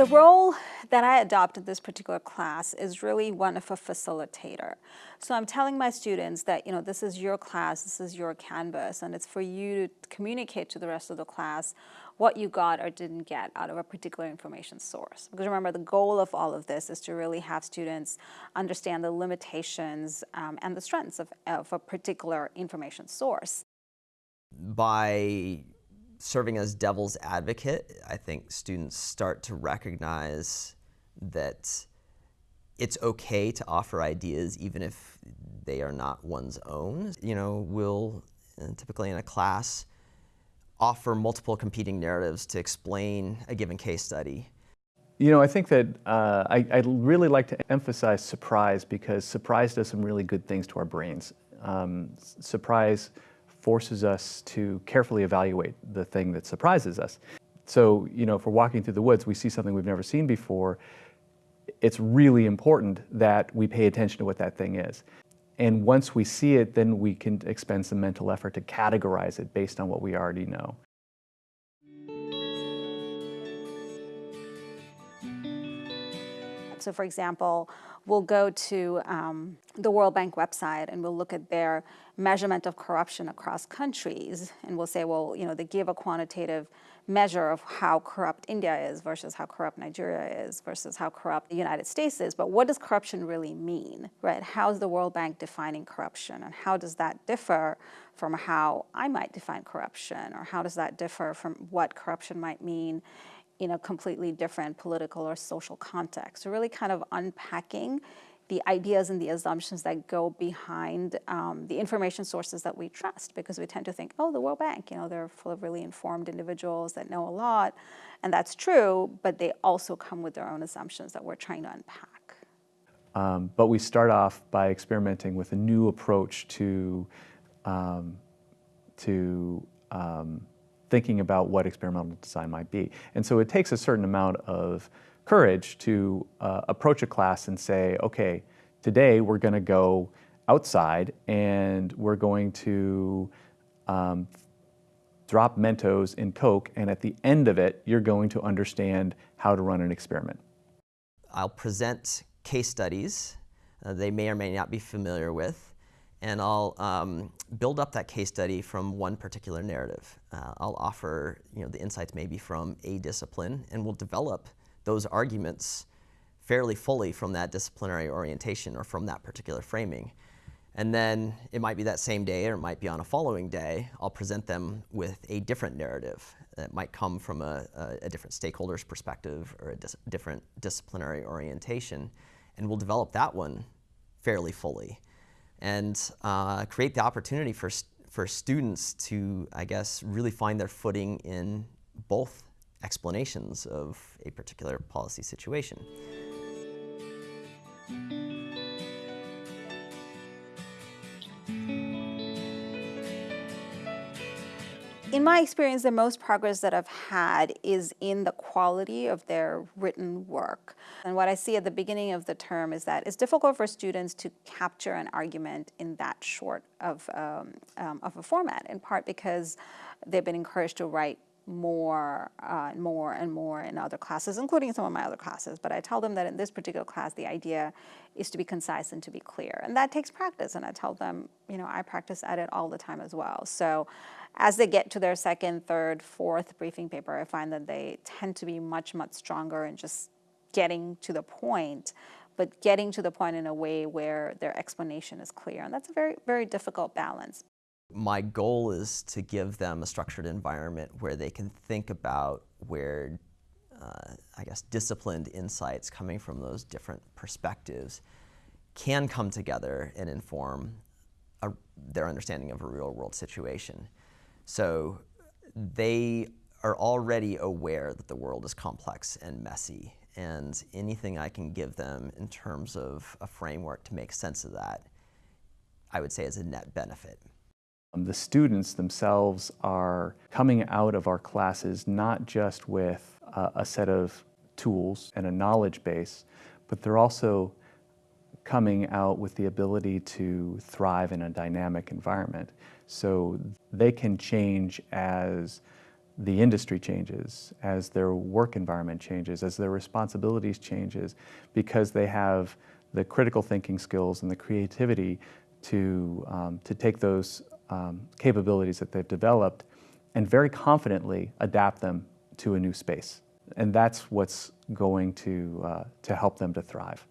The role that I adopt in this particular class is really one of a facilitator. So I'm telling my students that, you know, this is your class, this is your canvas, and it's for you to communicate to the rest of the class what you got or didn't get out of a particular information source. Because remember, the goal of all of this is to really have students understand the limitations um, and the strengths of, of a particular information source. By serving as devil's advocate, I think students start to recognize that it's okay to offer ideas even if they are not one's own. You know, we'll uh, typically in a class offer multiple competing narratives to explain a given case study. You know, I think that uh, I, I really like to emphasize surprise because surprise does some really good things to our brains. Um, surprise forces us to carefully evaluate the thing that surprises us. So, you know, if we're walking through the woods, we see something we've never seen before, it's really important that we pay attention to what that thing is. And once we see it, then we can expend some mental effort to categorize it based on what we already know. So for example, we'll go to um, the World Bank website and we'll look at their measurement of corruption across countries. And we'll say, well, you know, they give a quantitative measure of how corrupt India is versus how corrupt Nigeria is versus how corrupt the United States is. But what does corruption really mean, right? How is the World Bank defining corruption? And how does that differ from how I might define corruption? Or how does that differ from what corruption might mean in a completely different political or social context. So really kind of unpacking the ideas and the assumptions that go behind um, the information sources that we trust because we tend to think, oh, the World Bank, you know, they're full of really informed individuals that know a lot. And that's true, but they also come with their own assumptions that we're trying to unpack. Um, but we start off by experimenting with a new approach to, um, to um, thinking about what experimental design might be. And so it takes a certain amount of courage to uh, approach a class and say, okay, today we're going to go outside and we're going to um, drop Mentos in Coke, and at the end of it, you're going to understand how to run an experiment. I'll present case studies uh, they may or may not be familiar with, and I'll um, build up that case study from one particular narrative. Uh, I'll offer you know, the insights maybe from a discipline, and we'll develop those arguments fairly fully from that disciplinary orientation or from that particular framing. And then it might be that same day or it might be on a following day, I'll present them with a different narrative that might come from a, a, a different stakeholder's perspective or a dis different disciplinary orientation. And we'll develop that one fairly fully and uh, create the opportunity for, for students to, I guess, really find their footing in both explanations of a particular policy situation. In my experience, the most progress that I've had is in the quality of their written work. And what I see at the beginning of the term is that it's difficult for students to capture an argument in that short of, um, um, of a format, in part because they've been encouraged to write more uh, and more and more in other classes, including some of my other classes. But I tell them that in this particular class, the idea is to be concise and to be clear. And that takes practice. And I tell them, you know, I practice at it all the time as well. So as they get to their second, third, fourth briefing paper, I find that they tend to be much, much stronger in just getting to the point, but getting to the point in a way where their explanation is clear. And that's a very, very difficult balance. My goal is to give them a structured environment where they can think about where, uh, I guess, disciplined insights coming from those different perspectives can come together and inform a, their understanding of a real world situation. So they are already aware that the world is complex and messy and anything I can give them in terms of a framework to make sense of that, I would say is a net benefit. Um, the students themselves are coming out of our classes not just with a set of tools and a knowledge base, but they're also coming out with the ability to thrive in a dynamic environment. So they can change as the industry changes, as their work environment changes, as their responsibilities changes, because they have the critical thinking skills and the creativity to, um, to take those um, capabilities that they've developed and very confidently adapt them to a new space. And that's what's going to, uh, to help them to thrive.